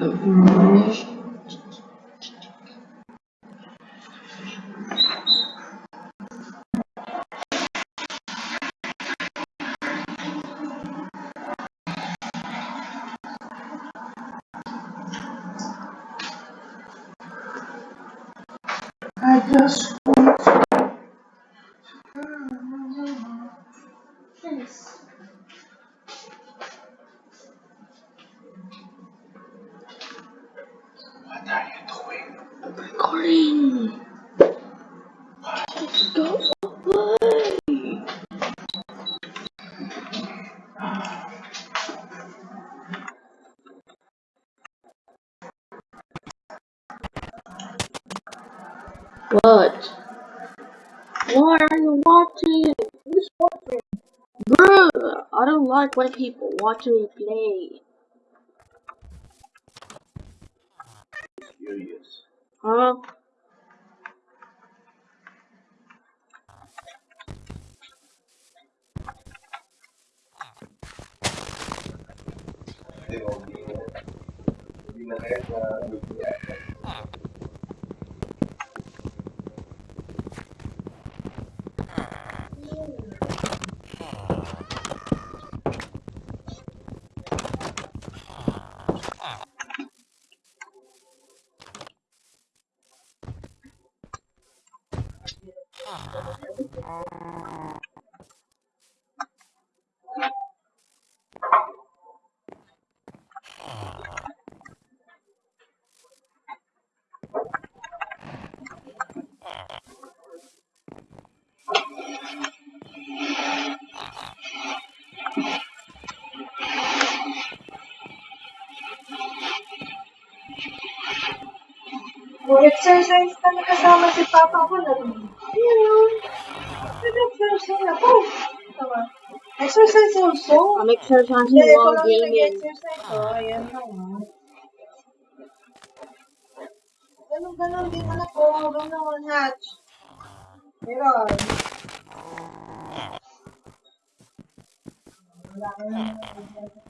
I just want to. Yes. You watching? Who's watching? Bruh, I don't like when people watching me play. Curious. Huh? Nag-exercise kami kasama si Papa ko na rin. Ayun. Nag-exercise na po. Oh, tama. Exercise also. Ang exercise mo ang gaming. Exercise ko. Oh, ayan na. Oh. Ganun-ganun din mo na po. Hanggang na one hatch. Meron. Wala ka na.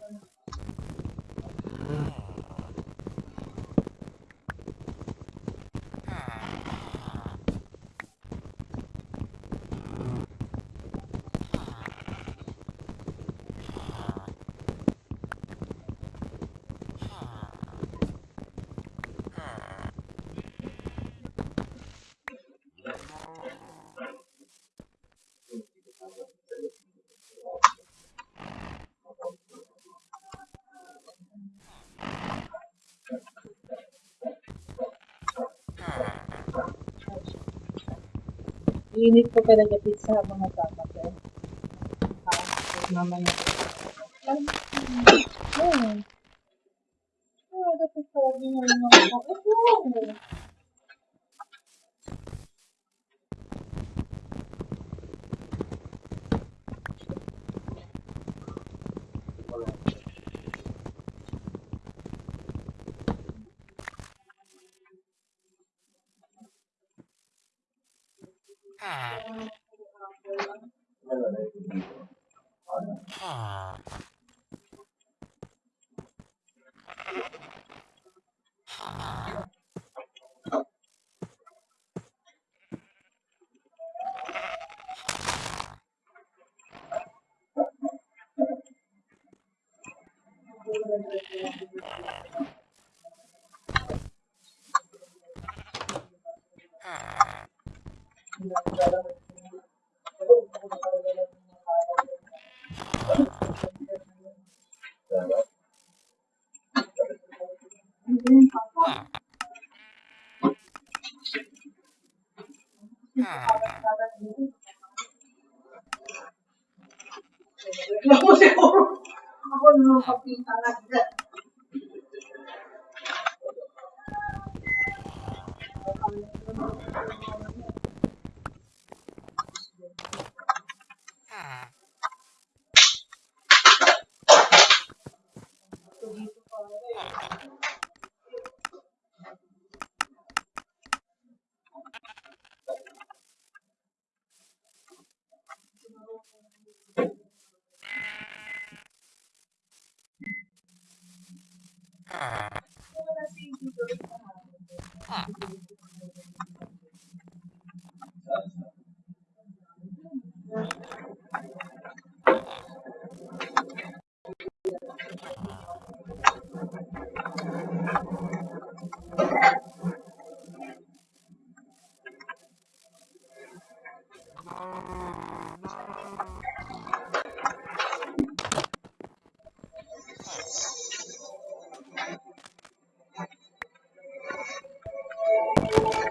Init ko pala talaga pizza habang nagkakate. Ah, mamaya. Ay, oh, dapat sabi na lang ako. Ito! Ako siguro. Ako nung kapita na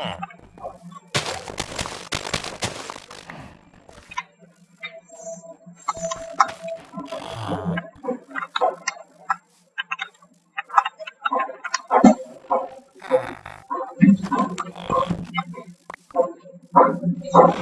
dyan. Ah. somebody's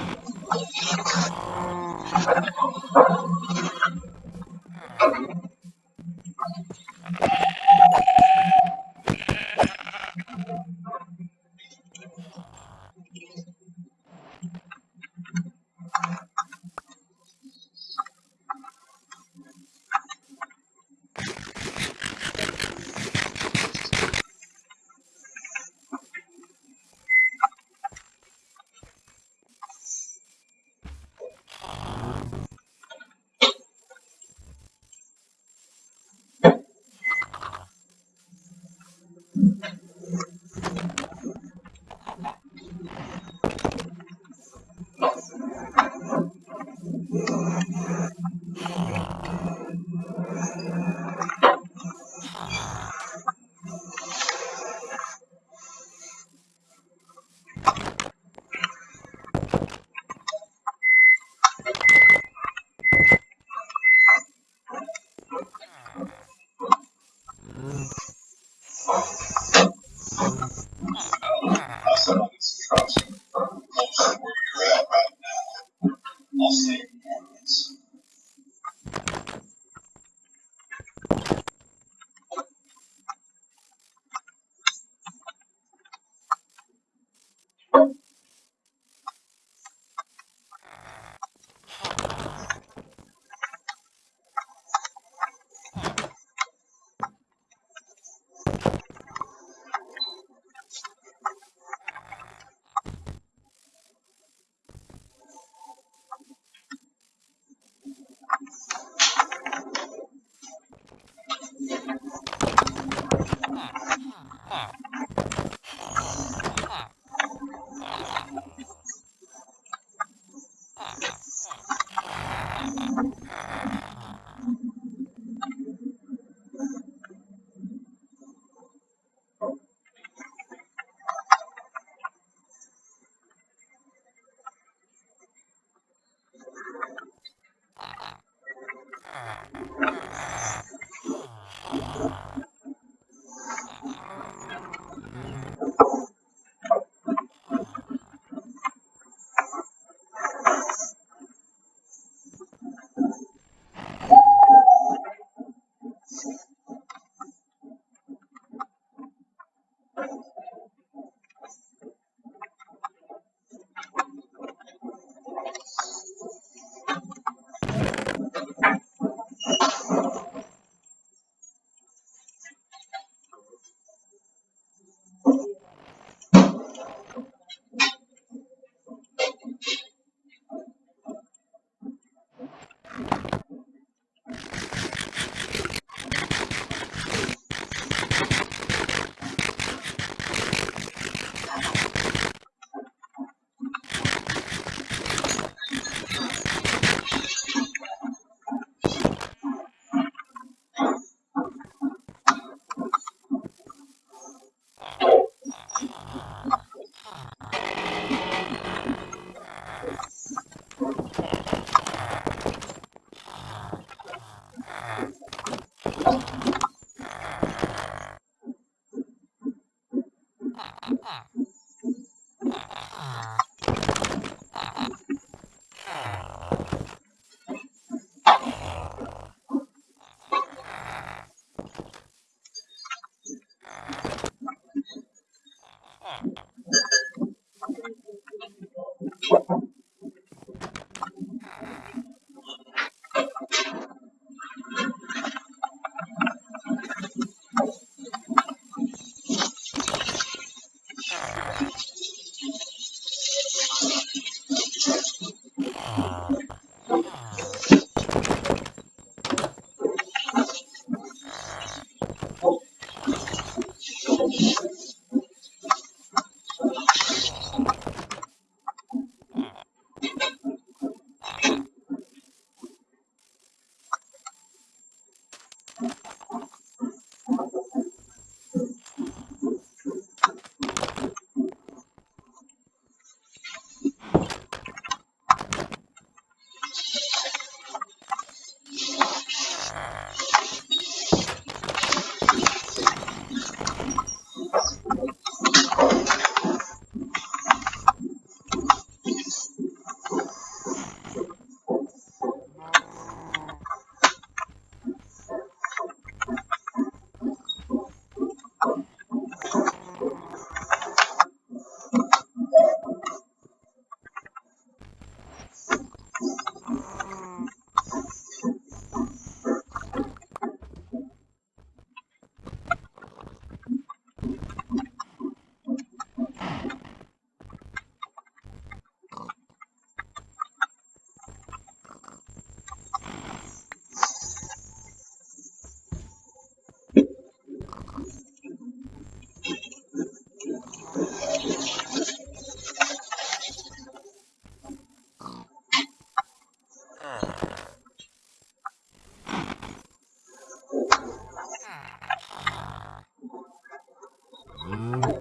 If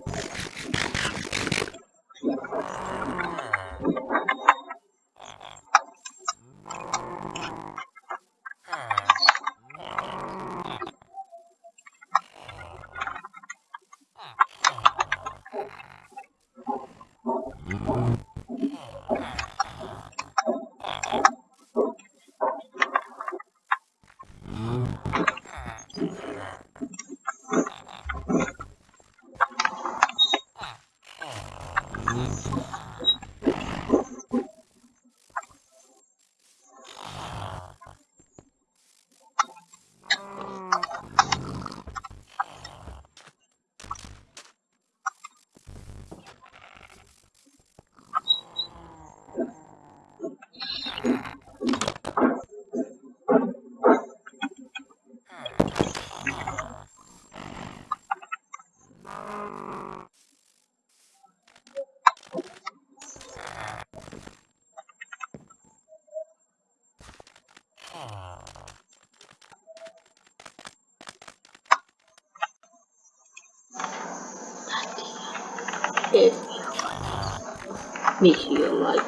make sure you like,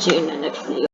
see you in the next video.